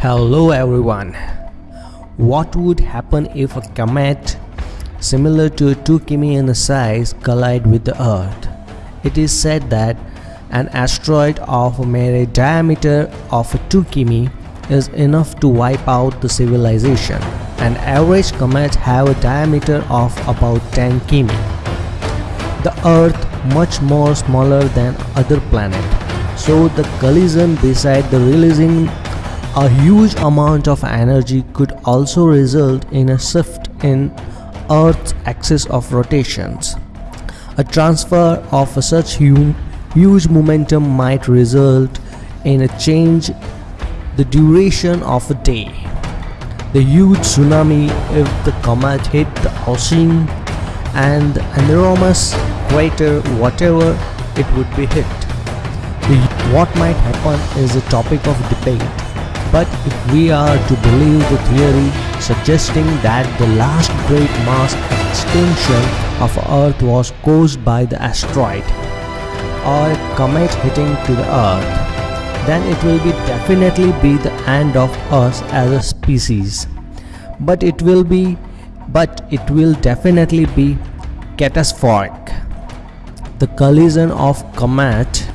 Hello everyone. What would happen if a comet similar to 2 km in size collide with the earth? It is said that an asteroid of a mere diameter of 2 km is enough to wipe out the civilization. An average comet have a diameter of about 10 km. The earth much more smaller than other planet. So the collision beside the releasing a huge amount of energy could also result in a shift in Earth's axis of rotations. A transfer of such huge momentum might result in a change the duration of a day. The huge tsunami if the comet hit the ocean and an enormous crater whatever it would be hit. The, what might happen is a topic of debate but if we are to believe the theory suggesting that the last great mass extinction of Earth was caused by the asteroid or comet hitting to the Earth, then it will be definitely be the end of us as a species. But it will be but it will definitely be catastrophic. The collision of comet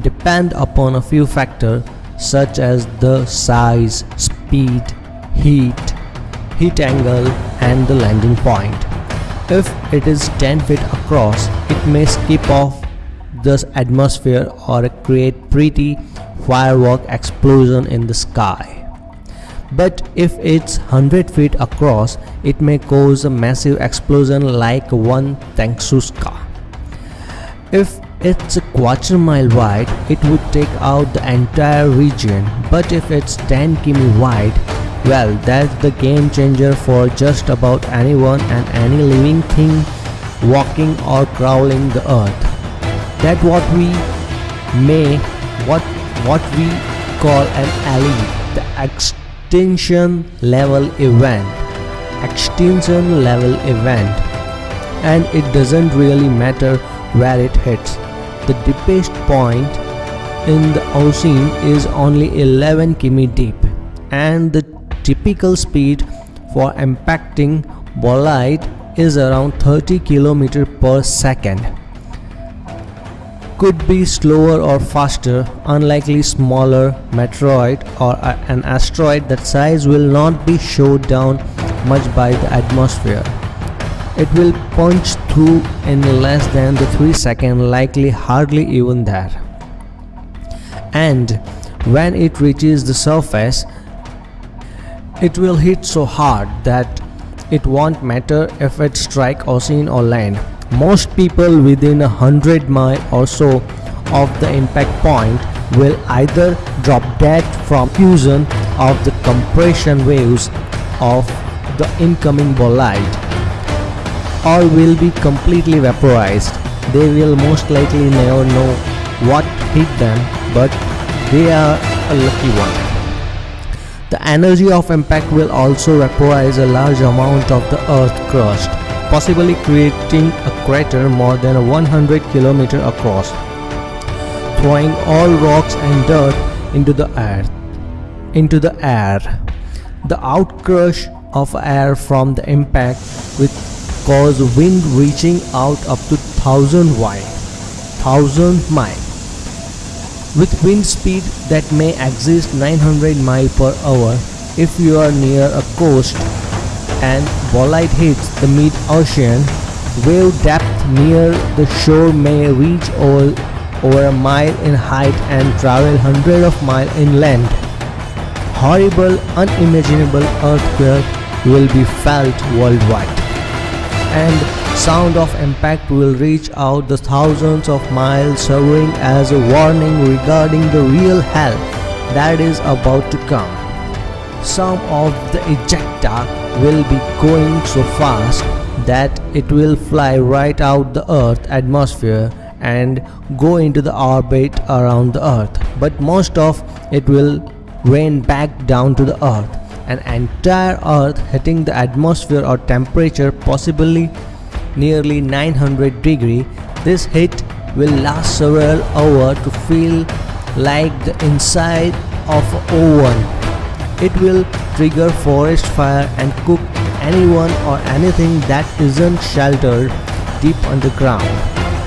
depend upon a few factors such as the size, speed, heat, heat angle and the landing point. If it is 10 feet across, it may skip off the atmosphere or create pretty firework explosion in the sky. But if it's 100 feet across, it may cause a massive explosion like one Tunguska. If it's a quarter mile wide, it would take out the entire region, but if it's 10 km wide, well, that's the game changer for just about anyone and any living thing walking or crawling the earth. That what we may what what we call an ALE, the extinction level event. Extinction level event. And it doesn't really matter where it hits the deepest point in the ocean is only 11 km deep and the typical speed for impacting bolide is around 30 km per second. Could be slower or faster, unlikely smaller meteoroid or an asteroid that size will not be shot down much by the atmosphere. It will punch through in less than the 3 second likely hardly even there. And when it reaches the surface, it will hit so hard that it won't matter if it strike ocean or land. Most people within a hundred mile or so of the impact point will either drop dead from fusion of the compression waves of the incoming bolide or will be completely vaporized. They will most likely never know what hit them but they are a lucky one. The energy of impact will also vaporize a large amount of the earth crust, possibly creating a crater more than 100 km across, throwing all rocks and dirt into the earth, into the air. The outcrush of air from the impact with cause wind reaching out up to 1000 y 1000 mile. With wind speed that may exceed 900 mile per hour if you are near a coast and bolide hits the mid-ocean wave depth near the shore may reach over, over a mile in height and travel hundreds of miles inland horrible unimaginable earthquake will be felt worldwide and sound of impact will reach out the thousands of miles serving as a warning regarding the real hell that is about to come. Some of the ejecta will be going so fast that it will fly right out the earth atmosphere and go into the orbit around the earth but most of it will rain back down to the earth an entire earth hitting the atmosphere or temperature possibly nearly 900 degree this hit will last several hours to feel like the inside of an oven It will trigger forest fire and cook anyone or anything that isn't sheltered deep underground.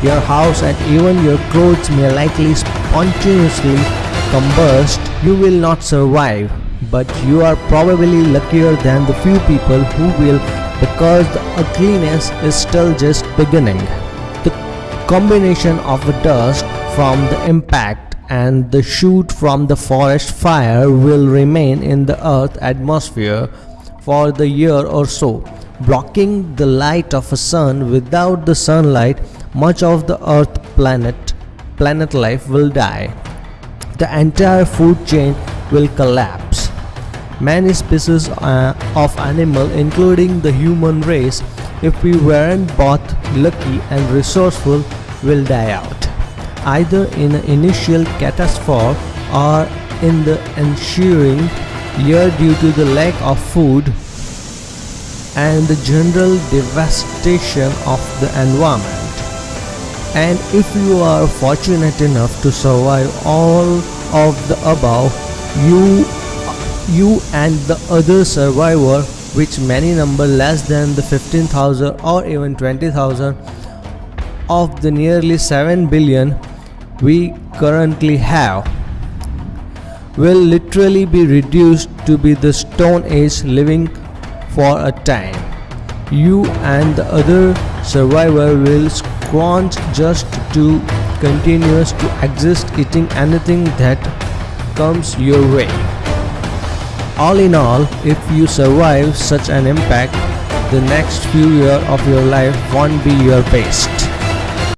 Your house and even your clothes may likely spontaneously combust. You will not survive, but you are probably luckier than the few people who will because the ugliness is still just beginning. The combination of the dust from the impact and the shoot from the forest fire will remain in the earth atmosphere for the year or so, blocking the light of a sun. Without the sunlight, much of the earth planet planet life will die. The entire food chain will collapse. Many species uh, of animal including the human race if we weren't both lucky and resourceful will die out either in an initial catastrophe or in the ensuing year due to the lack of food and the general devastation of the environment. And if you are fortunate enough to survive all of the above, you you and the other survivor which many number less than the 15,000 or even 20,000 of the nearly 7 billion we currently have will literally be reduced to be the stone age living for a time. You and the other survivor will scrounge just to continuous to exist eating anything that comes your way all in all if you survive such an impact the next few years of your life won't be your best